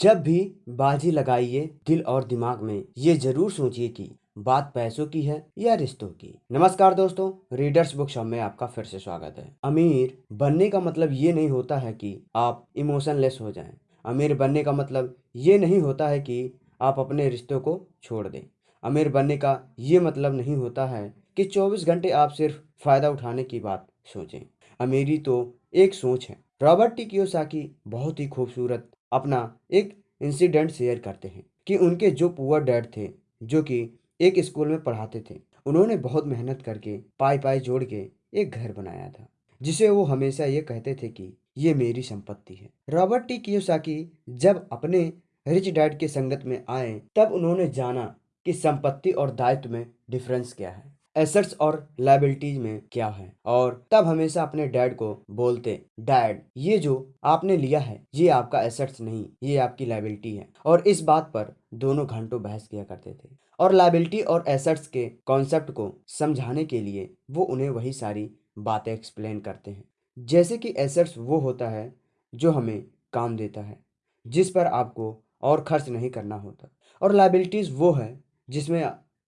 जब भी बाजी लगाइए दिल और दिमाग में, ये ज़रूर सोचिए कि बात पैसों की है या रिश्तों की। नमस्कार दोस्तों रीडर्स बुक शॉप में आपका फिर से स्वागत है। अमीर बनने का मतलब ये नहीं होता है कि आप इमोशनलेस हो जाएँ। अमीर बनने का मतलब ये नहीं होता है कि आप अपने रिश्तों को छोड़ दें। अमीर बनने का ये मतलब नहीं होता है कि 24 घंटे आप सिर्फ़ फ़ायदा उठाने की बात सोचें। अमीरी तो एक सोच है। रॉबर्ट टी कियोसाकी बहुत ही खूबसूरत अपना एक इंसिडेंट शेयर करते हैं कि उनके जो पुअर डैड थे, जो कि एक स्कूल में पढ़ाते थे, उन्होंने बहुत मेहनत करके पाई पाई जोड़ के एक घर बनाया था, जिसे वो हमेशा ये कहते थे कि ये मेरी संपत्ति है। रॉबर्ट टी कियोसाकी जब अपने रिच डैड के संगत में आए, तब उन्होंने जाना कि संपत्ति और दायित्व में डिफरेंस क्या है। एसेट्स और लाइबिलिटीज में क्या है? और तब हमेशा अपने डैड को बोलते डैड ये जो आपने लिया है, ये आपका एसेट्स नहीं, ये आपकी लाइबिलिटी है। और इस बात पर दोनों घंटों बहस किया करते थे। और लाइबिलिटी और एसेट्स के कॉन्सेप्ट को समझाने के लिए वो उन्हें वही सारी बातें एक्सप्लेन करते हैं। जैसे कि एसेट्स वो होता है जो हमें काम देता है, जिस पर आपको और खर्च नहीं करना होता। और लाइबिलिटीज़ वो है जिसमें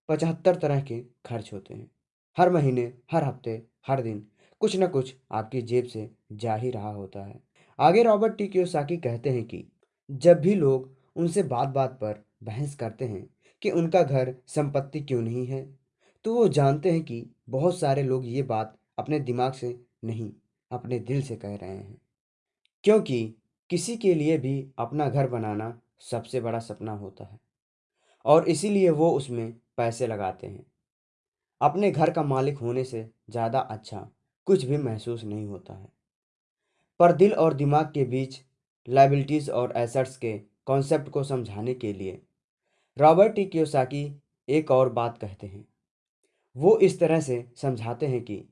पचहत्तर तरह के खर्च होते हैं। हर महीने, हर हफ़्ते, हर दिन कुछ न कुछ आपकी जेब से जा ही रहा होता है। आगे रॉबर्ट टी कियोसाकी कहते हैं कि जब भी लोग उनसे बात बात पर बहस करते हैं कि उनका घर संपत्ति क्यों नहीं है तो वो जानते हैं कि बहुत सारे लोग ये बात अपने दिमाग से नहीं, अपने दिल से कह रहे हैं। क्योंकि किसी के लिए भी अपना घर बनाना सबसे बड़ा सपना होता है। और इसीलिए वो उसमें पैसे लगाते हैं। अपने घर का मालिक होने से ज़्यादा अच्छा कुछ भी महसूस नहीं होता है। पर दिल और दिमाग के बीच लाइबिलिटीज़ और एसेट्स के कॉन्सेप्ट को समझाने के लिए रॉबर्ट क्योसाकी एक और बात कहते हैं। वो इस तरह से समझाते हैं कि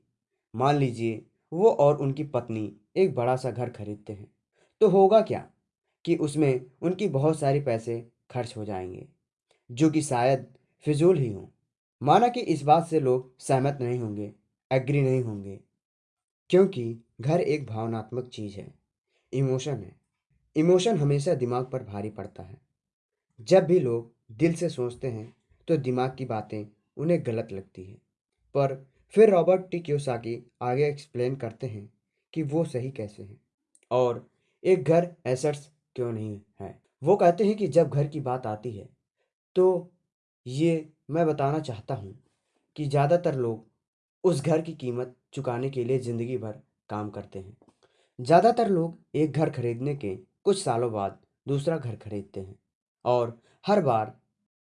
मान लीजिए वो और उनकी पत्नी एक बड़ा सा घर खरीदते हैं तो होगा क्या कि उसमें उनकी बहुत सारी पैसे खर्च हो जाएँगे, जो कि शायद फिजूल ही हूँ। माना कि इस बात से लोग सहमत नहीं होंगे, एग्री नहीं होंगे। क्योंकि घर एक भावनात्मक चीज़ है, इमोशन है। इमोशन हमेशा दिमाग पर भारी पड़ता है। जब भी लोग दिल से सोचते हैं तो दिमाग की बातें उन्हें गलत लगती है। पर फिर रॉबर्ट टी क्योसाकी आगे एक्सप्लेन करते हैं कि वो सही कैसे हैं। और एक घर एसेट्स क्यों नहीं है? वो कहते हैं कि जब घर की बात आती है तो ये मैं बताना चाहता हूँ कि ज़्यादातर लोग उस घर की कीमत चुकाने के लिए ज़िंदगी भर काम करते हैं। ज़्यादातर लोग एक घर खरीदने के कुछ सालों बाद दूसरा घर खरीदते हैं और हर बार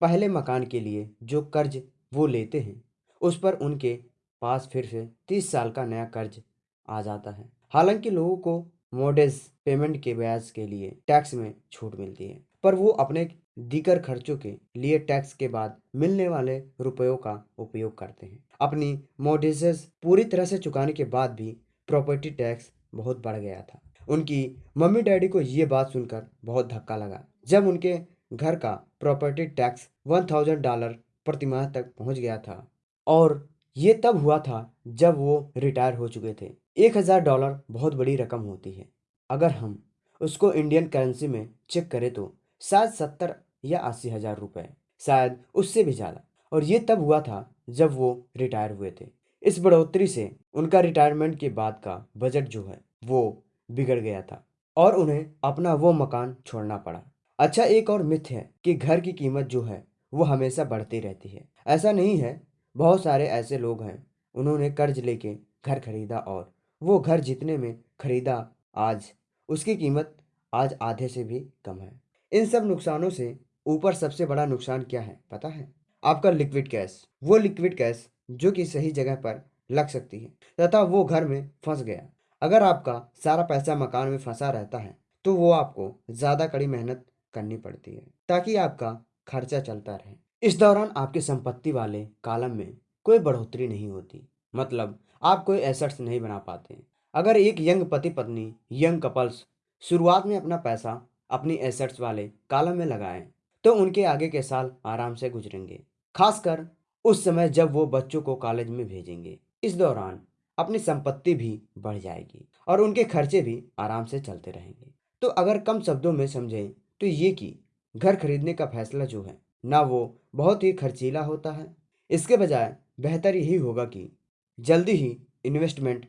पहले मकान के लिए जो कर्ज वो लेते हैं, उस पर उनके पास फिर से तीस साल का नया कर्ज आ जाता है। हालाँकि लोगों को मोडेज पेमेंट के ब्याज के लिए टैक्स में छूट मिलती है। पर वो अपने दीगर खर्चों के लिए टैक्स के बाद मिलने वाले रुपयों का उपयोग करते हैं। अपनी मोडिजेस पूरी तरह से चुकाने के बाद भी प्रॉपर्टी टैक्स बहुत बढ़ गया था। उनकी मम्मी डैडी को ये बात सुनकर बहुत धक्का लगा। जब उनके घर का property tax one thousand dollar प्रतिमाह तक पहुँच गया था और ये तब हुआ था जब वो रिटायर हो चुके थे। एक हज़ार डॉलर बहुत बड़ी रकम होती है। अगर हम उसको इंडियन करेंसी में चेक करें तो शायद सत्तर या अस्सी हज़ार रुपए, शायद उससे भी ज़्यादा। और ये तब हुआ था जब वो रिटायर हुए थे। इस बढ़ोतरी से उनका रिटायरमेंट के बाद का बजट जो है, वो बिगड़ गया था और उन्हें अपना वो मकान छोड़ना पड़ा। अच्छा एक और मिथ है कि घर की कीमत जो है, वो हमेशा बढ़ती रहती है। ऐसा नहीं है, बहुत सारे ऐसे लोग हैं, उन्होंने कर्ज लेके घर खरीदा और वो घर जितने में खरीदा आज, उसकी कीमत आज आधे से भी कम है। इन सब नुकसानों से ऊपर सबसे बड़ा नुकसान क्या है, पता है? आपका लिक्विड कैश वो लिक्विड कैश जो कि सही जगह पर लग सकती है, तथा वो घर में फंस गया। अगर आपका सारा पैसा मकान में फंसा रहता है तो वो आपको ज़्यादा कड़ी मेहनत करनी पड़ती है, ताकि आपका खर्चा चलता रहे। इस दौरान आपके संपत्ति वाले कालम में कोई बढ़ोतरी नहीं होती मतलब आप कोई एसेट्स नहीं बना पाते। अगर एक यंग पति पत्नी यंग कपल्स शुरुआत में अपना पैसा अपनी एसेट्स वाले कालम में लगाएँ तो उनके आगे के साल आराम से गुजरेंगे। खासकर उस समय जब वो बच्चों को कॉलेज में भेजेंगे। इस दौरान अपनी संपत्ति भी बढ़ जाएगी और उनके खर्चे भी आराम से चलते रहेंगे। तो अगर कम शब्दों में समझें तो ये कि घर खरीदने का फैसला जो है, ना वो बहुत ही खर्चीला होता है। इसके बजाय बेहतर यही होगा कि जल्दी ही इन्वेस्टमेंट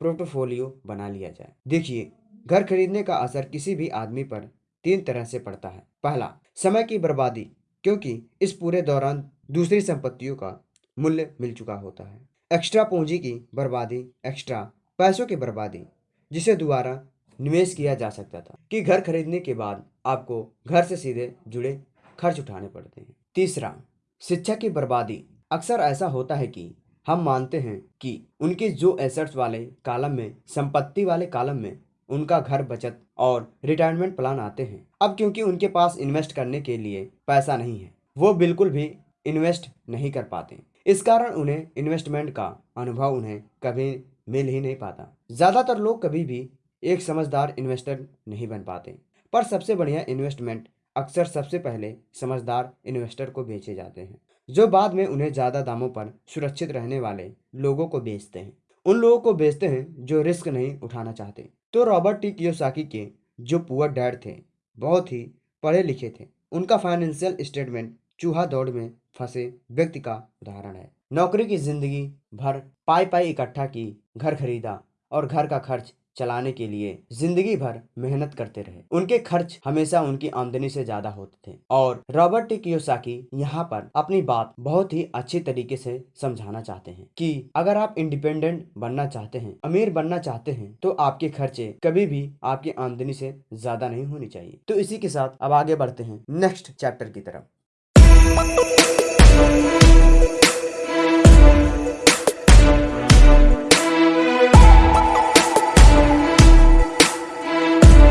पोर्टफोलियो बना लिया जाए। देखिए, घर खरीदने का असर किसी भी आदमी पर तीन तरह से पड़ता है। पहला, समय की बर्बादी, क्योंकि इस पूरे दौरान दूसरी संपत्तियों का मूल्य मिल चुका होता है। एक्स्ट्रा पूंजी की बर्बादी, एक्स्ट्रा पैसों की बर्बादी, जिसे दोबारा निवेश किया जा सकता था कि घर खरीदने के बाद आपको घर से सीधे जुड़े खर्च उठाने पड़ते हैं। तीसरा, शिक्षा की बर्बादी। अक्सर ऐसा होता है कि हम मानते हैं कि उनके जो एसेट्स वाले कालम में, संपत्ति वाले कालम में उनका घर बचत और रिटायरमेंट प्लान आते हैं। अब क्योंकि उनके पास इन्वेस्ट करने के लिए पैसा नहीं है, वो बिल्कुल भी इन्वेस्ट नहीं कर पाते। इस कारण उन्हें इन्वेस्टमेंट का अनुभव उन्हें कभी मिल ही नहीं पाता। ज़्यादातर लोग कभी भी एक समझदार इन्वेस्टर नहीं बन पाते। पर सबसे बढ़िया इन्वेस्टमेंट अक्सर सबसे पहले समझदार इन्वेस्टर को बेचे जाते हैं, जो बाद में उन्हें ज़्यादा दामों पर सुरक्षित रहने वाले लोगों को बेचते हैं। उन लोगों को बेचते हैं जो रिस्क नहीं उठाना चाहते। तो रॉबर्ट टी कियोसाकी के जो पुअर डैड थे, बहुत ही पढ़े लिखे थे। उनका फाइनेंशियल स्टेटमेंट चूहा दौड़ में फंसे व्यक्ति का उदाहरण है। नौकरी की ज़िंदगी भर पाई पाई इकट्ठा की, घर खरीदा और घर का खर्च चलाने के लिए ज़िंदगी भर मेहनत करते रहे। उनके खर्च हमेशा उनकी आमदनी से ज़्यादा होते थे और रॉबर्ट टी कियोसाकी यहाँ पर अपनी बात बहुत ही अच्छी तरीके से समझाना चाहते हैं कि अगर आप इंडिपेंडेंट बनना चाहते हैं, अमीर बनना चाहते हैं तो आपके खर्चे कभी भी आपकी आमदनी से ज़्यादा नहीं होनी चाहिए। तो इसी के साथ अब आगे बढ़ते हैं नेक्स्ट चैप्टर की तरफ़।